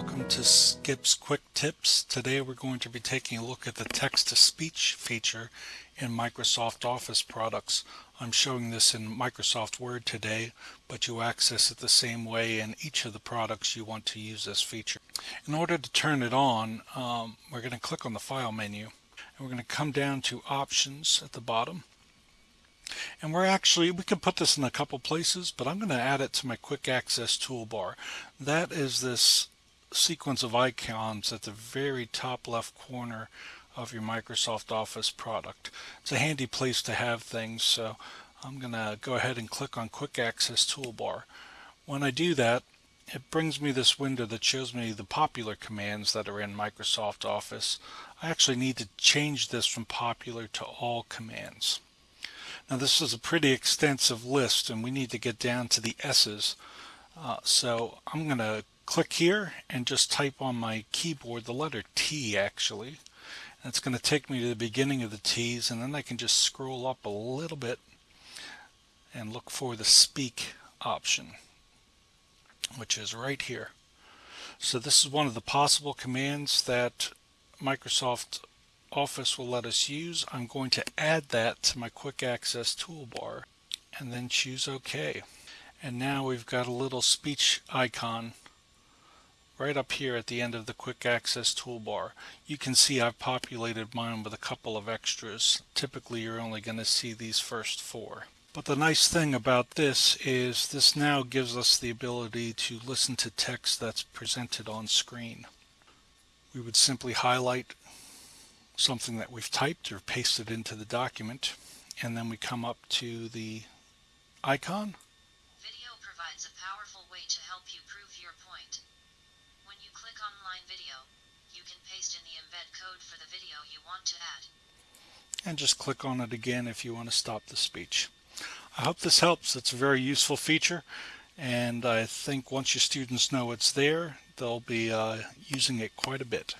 welcome to Skip's Quick Tips. Today we're going to be taking a look at the text-to-speech feature in Microsoft Office products. I'm showing this in Microsoft Word today, but you access it the same way in each of the products you want to use this feature. In order to turn it on, um, we're going to click on the File menu, and we're going to come down to Options at the bottom. And we're actually, we can put this in a couple places, but I'm going to add it to my quick access toolbar. That is this sequence of icons at the very top left corner of your Microsoft Office product. It's a handy place to have things, so I'm going to go ahead and click on Quick Access Toolbar. When I do that, it brings me this window that shows me the popular commands that are in Microsoft Office. I actually need to change this from popular to all commands. Now this is a pretty extensive list and we need to get down to the S's. Uh, so I'm going to click here and just type on my keyboard the letter T actually. And it's going to take me to the beginning of the T's and then I can just scroll up a little bit and look for the speak option which is right here. So this is one of the possible commands that Microsoft Office will let us use. I'm going to add that to my quick access toolbar and then choose OK. And now we've got a little speech icon right up here at the end of the quick access toolbar. You can see I've populated mine with a couple of extras. Typically you're only going to see these first four. But the nice thing about this is this now gives us the ability to listen to text that's presented on screen. We would simply highlight something that we've typed or pasted into the document and then we come up to the icon. Video provides a powerful way to help you prove your point. When you video, you can paste in the embed code for the video you want to add. And just click on it again if you want to stop the speech. I hope this helps. It's a very useful feature and I think once your students know it's there, they'll be uh, using it quite a bit.